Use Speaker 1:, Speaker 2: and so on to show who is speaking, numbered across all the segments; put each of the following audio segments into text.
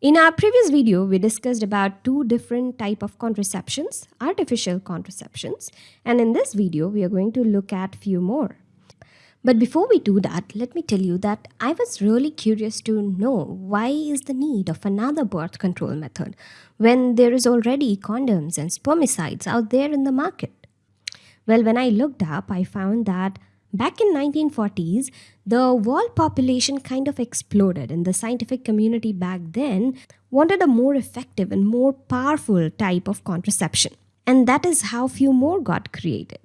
Speaker 1: In our previous video, we discussed about two different type of contraceptions, artificial contraceptions, and in this video, we are going to look at few more. But before we do that, let me tell you that I was really curious to know why is the need of another birth control method when there is already condoms and spermicides out there in the market. Well, when I looked up, I found that Back in 1940s, the world population kind of exploded and the scientific community back then wanted a more effective and more powerful type of contraception. And that is how few more got created.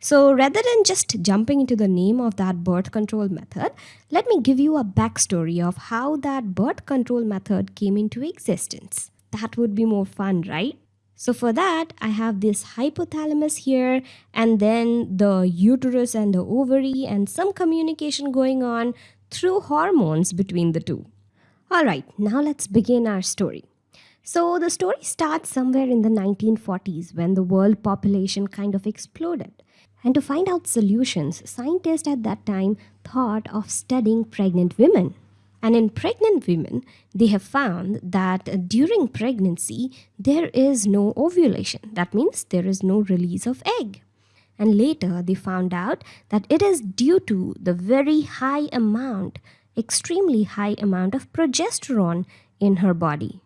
Speaker 1: So rather than just jumping into the name of that birth control method, let me give you a backstory of how that birth control method came into existence. That would be more fun, right? So for that, I have this hypothalamus here and then the uterus and the ovary and some communication going on through hormones between the two. Alright, now let's begin our story. So the story starts somewhere in the 1940s when the world population kind of exploded. And to find out solutions, scientists at that time thought of studying pregnant women. And in pregnant women, they have found that during pregnancy, there is no ovulation. That means there is no release of egg. And later, they found out that it is due to the very high amount, extremely high amount of progesterone in her body.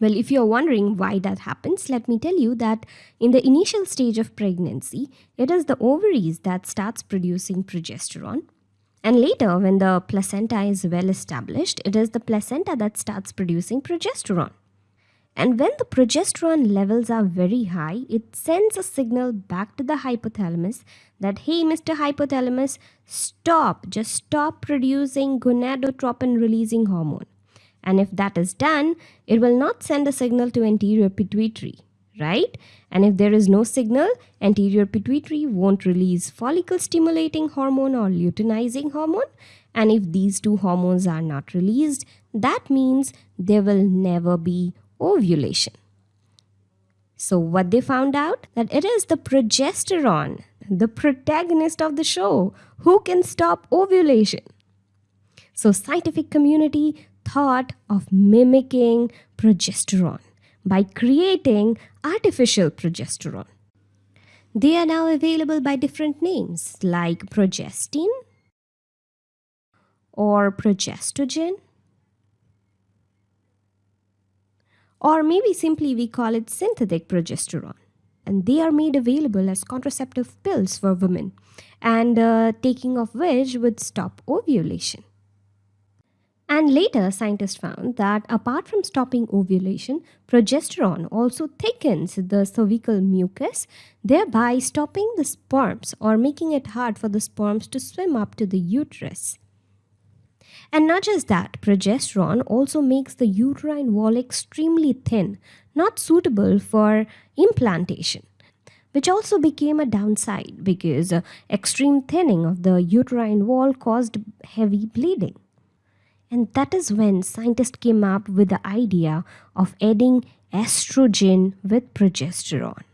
Speaker 1: Well, if you're wondering why that happens, let me tell you that in the initial stage of pregnancy, it is the ovaries that starts producing progesterone and later, when the placenta is well established, it is the placenta that starts producing progesterone. And when the progesterone levels are very high, it sends a signal back to the hypothalamus that, hey, Mr. Hypothalamus, stop, just stop producing gonadotropin releasing hormone. And if that is done, it will not send a signal to anterior pituitary right? And if there is no signal, anterior pituitary won't release follicle stimulating hormone or luteinizing hormone. And if these two hormones are not released, that means there will never be ovulation. So what they found out? That it is the progesterone, the protagonist of the show, who can stop ovulation. So scientific community thought of mimicking progesterone by creating artificial progesterone. They are now available by different names like progestin or progestogen or maybe simply we call it synthetic progesterone and they are made available as contraceptive pills for women and uh, taking of which would stop ovulation. And later, scientists found that apart from stopping ovulation, progesterone also thickens the cervical mucus, thereby stopping the sperms or making it hard for the sperms to swim up to the uterus. And not just that, progesterone also makes the uterine wall extremely thin, not suitable for implantation which also became a downside because uh, extreme thinning of the uterine wall caused heavy bleeding. And that is when scientists came up with the idea of adding estrogen with progesterone.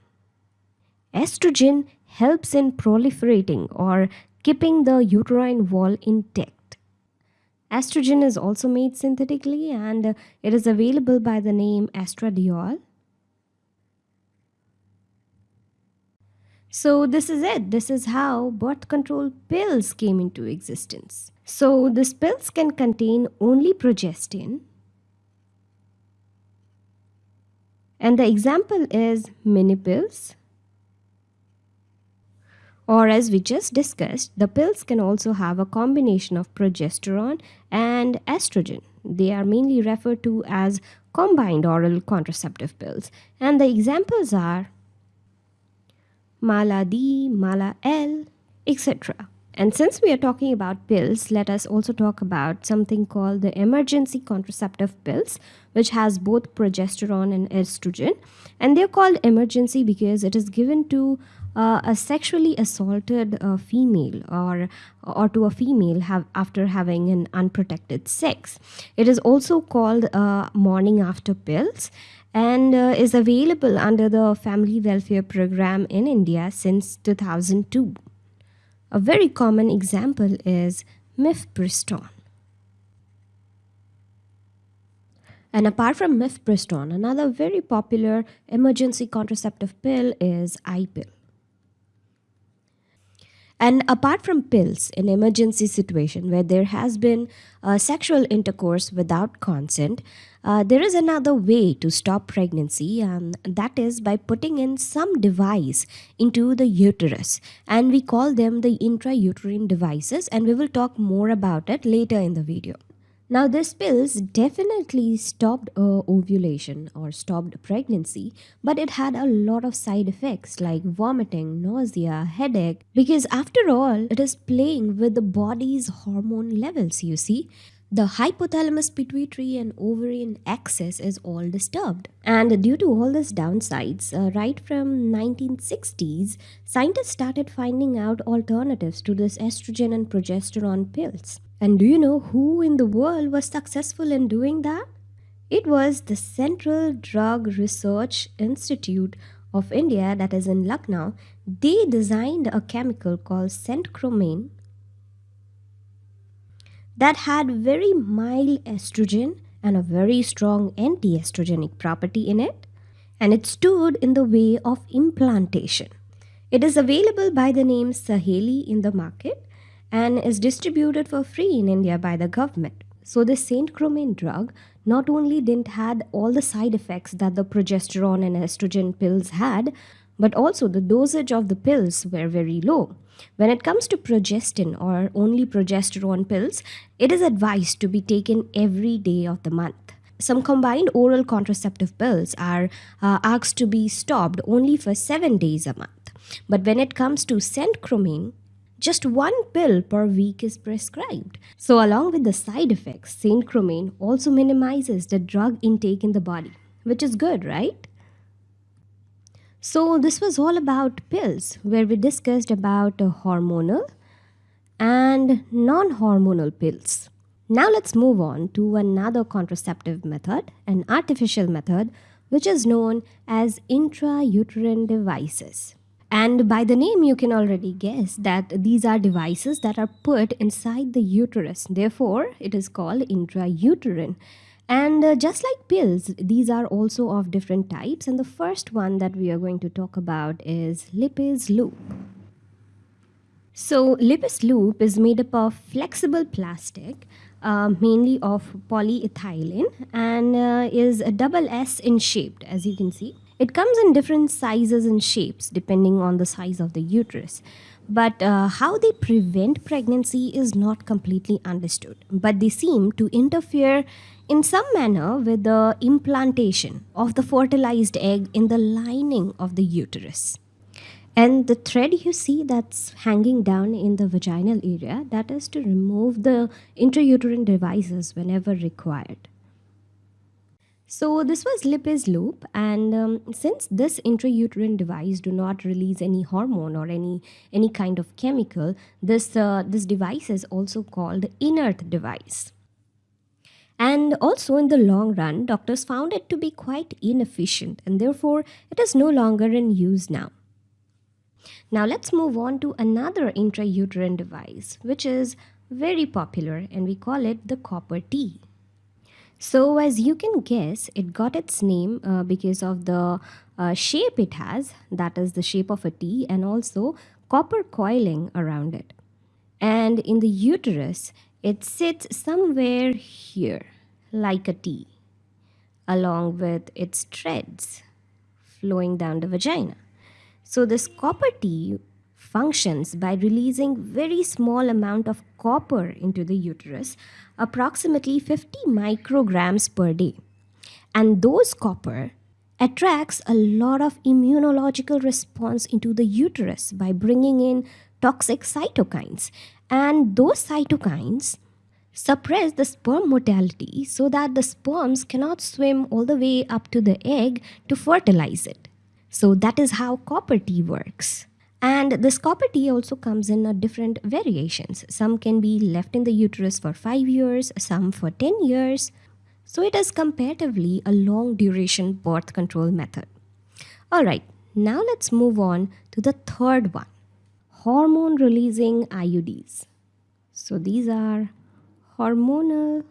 Speaker 1: Estrogen helps in proliferating or keeping the uterine wall intact. Estrogen is also made synthetically and it is available by the name estradiol. So this is it. This is how birth control pills came into existence. So these pills can contain only progestin. And the example is mini pills. Or as we just discussed, the pills can also have a combination of progesterone and estrogen. They are mainly referred to as combined oral contraceptive pills. And the examples are Mala D, Mala L, etc. And since we are talking about pills, let us also talk about something called the emergency contraceptive pills, which has both progesterone and estrogen. And they're called emergency because it is given to uh, a sexually assaulted uh, female or or to a female have after having an unprotected sex. It is also called uh, morning after pills and uh, is available under the Family Welfare Program in India since 2002. A very common example is mifepristone. And apart from mifepristone, another very popular emergency contraceptive pill is I-pill. And apart from pills, in emergency situation where there has been uh, sexual intercourse without consent, uh, there is another way to stop pregnancy, and that is by putting in some device into the uterus. And we call them the intrauterine devices, and we will talk more about it later in the video. Now, these pills definitely stopped uh, ovulation or stopped pregnancy, but it had a lot of side effects like vomiting, nausea, headache, because after all, it is playing with the body's hormone levels, you see. The hypothalamus pituitary and ovarian axis is all disturbed. And due to all these downsides, uh, right from 1960s, scientists started finding out alternatives to this estrogen and progesterone pills. And do you know who in the world was successful in doing that? It was the Central Drug Research Institute of India, that is in Lucknow. They designed a chemical called centchroman that had very mild estrogen and a very strong anti estrogenic property in it, and it stood in the way of implantation. It is available by the name Saheli in the market and is distributed for free in India by the government. So the centchroman drug not only didn't had all the side effects that the progesterone and estrogen pills had, but also the dosage of the pills were very low. When it comes to progestin or only progesterone pills, it is advised to be taken every day of the month. Some combined oral contraceptive pills are uh, asked to be stopped only for 7 days a month. But when it comes to centchroman, just one pill per week is prescribed. So, along with the side effects, centchroman also minimizes the drug intake in the body, which is good, right? So, this was all about pills, where we discussed about uh, hormonal and non hormonal pills. Now, let's move on to another contraceptive method, an artificial method, which is known as intrauterine devices. And by the name, you can already guess that these are devices that are put inside the uterus. Therefore, it is called intrauterine. And uh, just like pills, these are also of different types. And the first one that we are going to talk about is Lippes loop. So, Lippes loop is made up of flexible plastic, uh, mainly of polyethylene, and uh, is a double S in shape, as you can see. It comes in different sizes and shapes depending on the size of the uterus. But uh, how they prevent pregnancy is not completely understood. But they seem to interfere in some manner with the implantation of the fertilized egg in the lining of the uterus. And the thread you see that's hanging down in the vaginal area, that is to remove the intrauterine devices whenever required. So this was Lippes loop and um, since this intrauterine device do not release any hormone or any any kind of chemical, this, uh, this device is also called inert device. And also in the long run, doctors found it to be quite inefficient and therefore it is no longer in use now. Now let's move on to another intrauterine device which is very popular and we call it the copper T. So as you can guess, it got its name uh, because of the uh, shape it has, that is the shape of a T, and also copper coiling around it. And in the uterus, it sits somewhere here, like a T, along with its threads flowing down the vagina. So this copper T functions by releasing very small amount of copper into the uterus, approximately 50 micrograms per day. And those copper attracts a lot of immunological response into the uterus by bringing in toxic cytokines. And those cytokines suppress the sperm motility so that the sperms cannot swim all the way up to the egg to fertilize it. So that is how copper T works. And this copper T also comes in different variations. Some can be left in the uterus for 5 years, some for 10 years. So it is comparatively a long duration birth control method. Alright, now let's move on to the third one. Hormone releasing IUDs. So these are hormonal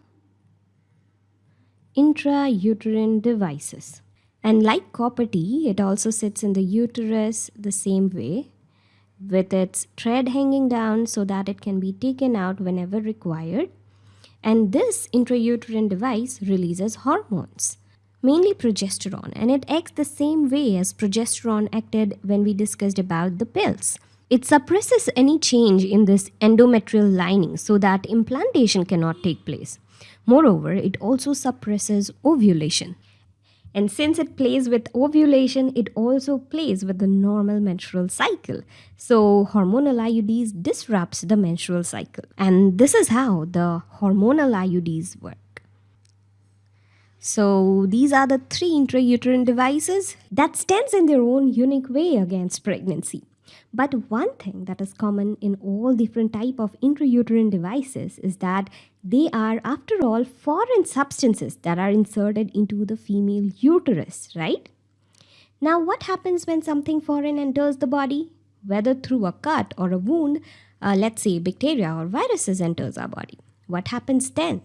Speaker 1: intrauterine devices. And like copper it also sits in the uterus the same way with its thread hanging down so that it can be taken out whenever required. And this intrauterine device releases hormones, mainly progesterone, and it acts the same way as progesterone acted when we discussed about the pills. It suppresses any change in this endometrial lining so that implantation cannot take place. Moreover, it also suppresses ovulation. And since it plays with ovulation, it also plays with the normal menstrual cycle. So hormonal IUDs disrupts the menstrual cycle. And this is how the hormonal IUDs work. So these are the three intrauterine devices that stands in their own unique way against pregnancy. But one thing that is common in all different type of intrauterine devices is that they are after all foreign substances that are inserted into the female uterus, right? Now what happens when something foreign enters the body? Whether through a cut or a wound, uh, let's say bacteria or viruses enters our body. What happens then?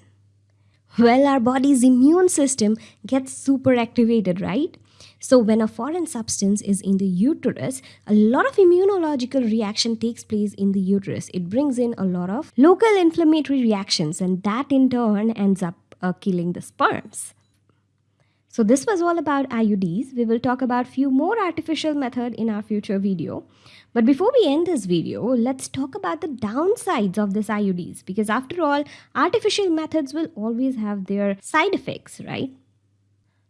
Speaker 1: Well, our body's immune system gets super activated, right? So when a foreign substance is in the uterus, a lot of immunological reaction takes place in the uterus. It brings in a lot of local inflammatory reactions and that in turn ends up uh, killing the sperms. So this was all about IUDs. We will talk about few more artificial method in our future video. But before we end this video, let's talk about the downsides of this IUDs because after all, artificial methods will always have their side effects, right?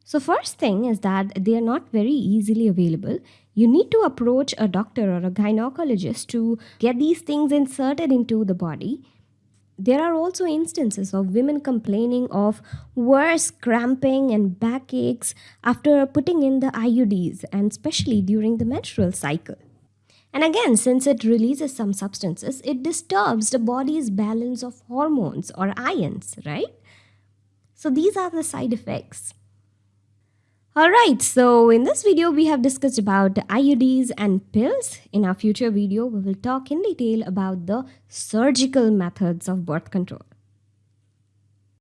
Speaker 1: So first thing is that they are not very easily available. You need to approach a doctor or a gynecologist to get these things inserted into the body. There are also instances of women complaining of worse cramping and backaches after putting in the IUDs and especially during the menstrual cycle. And again, since it releases some substances, it disturbs the body's balance of hormones or ions, right? So these are the side effects. Alright, so in this video we have discussed about IUDs and pills. In our future video we will talk in detail about the surgical methods of birth control.